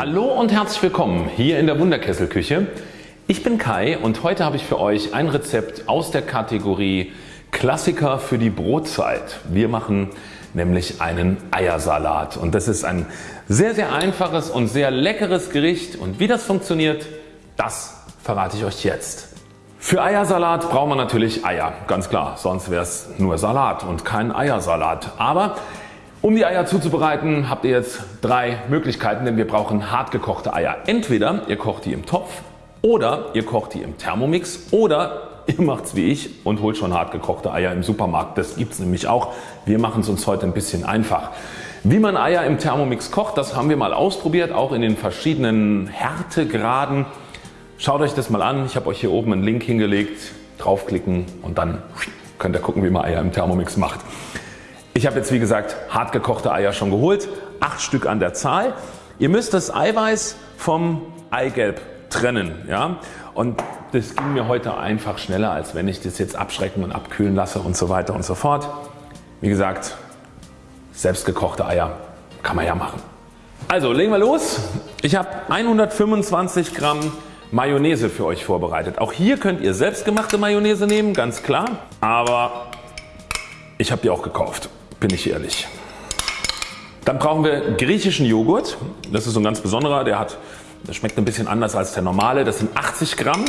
Hallo und herzlich willkommen hier in der Wunderkesselküche. Ich bin Kai und heute habe ich für euch ein Rezept aus der Kategorie Klassiker für die Brotzeit. Wir machen nämlich einen Eiersalat und das ist ein sehr sehr einfaches und sehr leckeres Gericht und wie das funktioniert, das verrate ich euch jetzt. Für Eiersalat braucht man natürlich Eier, ganz klar, sonst wäre es nur Salat und kein Eiersalat. Aber um die Eier zuzubereiten habt ihr jetzt drei Möglichkeiten, denn wir brauchen hart gekochte Eier. Entweder ihr kocht die im Topf oder ihr kocht die im Thermomix oder ihr macht's wie ich und holt schon hart gekochte Eier im Supermarkt. Das gibt's nämlich auch. Wir machen es uns heute ein bisschen einfach. Wie man Eier im Thermomix kocht, das haben wir mal ausprobiert, auch in den verschiedenen Härtegraden. Schaut euch das mal an. Ich habe euch hier oben einen Link hingelegt. Draufklicken und dann könnt ihr gucken wie man Eier im Thermomix macht. Ich habe jetzt wie gesagt hart gekochte Eier schon geholt, 8 Stück an der Zahl. Ihr müsst das Eiweiß vom Eigelb trennen. Ja? Und das ging mir heute einfach schneller als wenn ich das jetzt abschrecken und abkühlen lasse und so weiter und so fort. Wie gesagt selbstgekochte Eier kann man ja machen. Also legen wir los. Ich habe 125 Gramm Mayonnaise für euch vorbereitet. Auch hier könnt ihr selbstgemachte Mayonnaise nehmen, ganz klar. Aber ich habe die auch gekauft bin ich ehrlich. Dann brauchen wir griechischen Joghurt. Das ist so ein ganz besonderer. Der, hat, der schmeckt ein bisschen anders als der normale. Das sind 80 Gramm.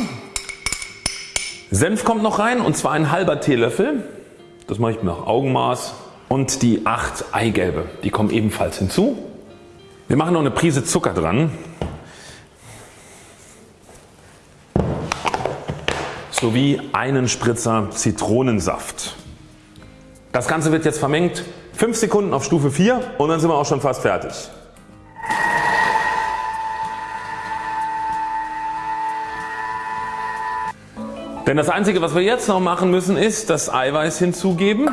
Senf kommt noch rein und zwar ein halber Teelöffel. Das mache ich nach Augenmaß. Und die 8 Eigelbe. Die kommen ebenfalls hinzu. Wir machen noch eine Prise Zucker dran. Sowie einen Spritzer Zitronensaft. Das Ganze wird jetzt vermengt 5 Sekunden auf Stufe 4 und dann sind wir auch schon fast fertig. Denn das einzige was wir jetzt noch machen müssen ist das Eiweiß hinzugeben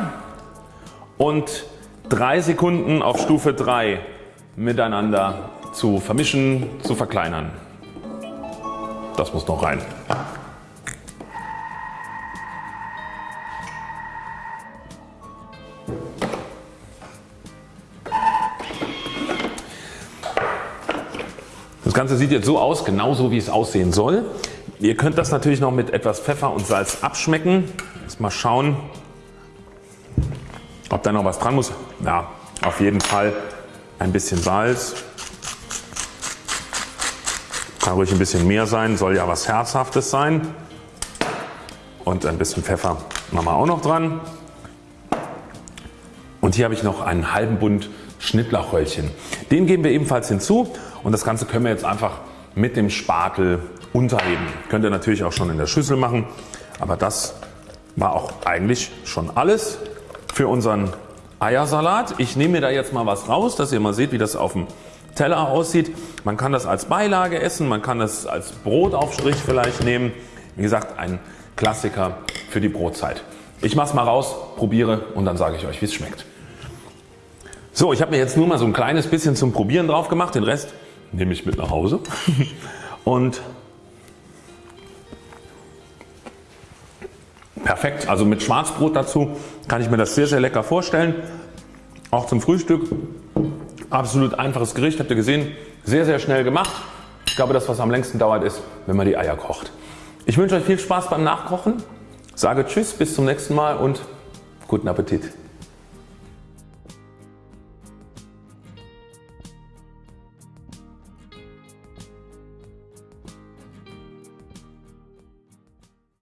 und 3 Sekunden auf Stufe 3 miteinander zu vermischen, zu verkleinern. Das muss noch rein. Ganze sieht jetzt so aus, genauso wie es aussehen soll. Ihr könnt das natürlich noch mit etwas Pfeffer und Salz abschmecken. Jetzt mal schauen ob da noch was dran muss. Ja auf jeden Fall ein bisschen Salz. Kann ruhig ein bisschen mehr sein, soll ja was Herzhaftes sein. Und ein bisschen Pfeffer machen wir auch noch dran. Und hier habe ich noch einen halben Bund Schnittlauchröllchen. Den geben wir ebenfalls hinzu und das Ganze können wir jetzt einfach mit dem Spatel unterheben. Könnt ihr natürlich auch schon in der Schüssel machen, aber das war auch eigentlich schon alles für unseren Eiersalat. Ich nehme mir da jetzt mal was raus, dass ihr mal seht wie das auf dem Teller aussieht. Man kann das als Beilage essen, man kann das als Brotaufstrich vielleicht nehmen. Wie gesagt ein Klassiker für die Brotzeit. Ich mache es mal raus, probiere und dann sage ich euch wie es schmeckt. So ich habe mir jetzt nur mal so ein kleines bisschen zum Probieren drauf gemacht, den Rest nehme ich mit nach Hause und perfekt. Also mit Schwarzbrot dazu kann ich mir das sehr sehr lecker vorstellen. Auch zum Frühstück. Absolut einfaches Gericht, habt ihr gesehen. Sehr sehr schnell gemacht. Ich glaube das was am längsten dauert ist wenn man die Eier kocht. Ich wünsche euch viel Spaß beim Nachkochen. Sage Tschüss bis zum nächsten Mal und guten Appetit.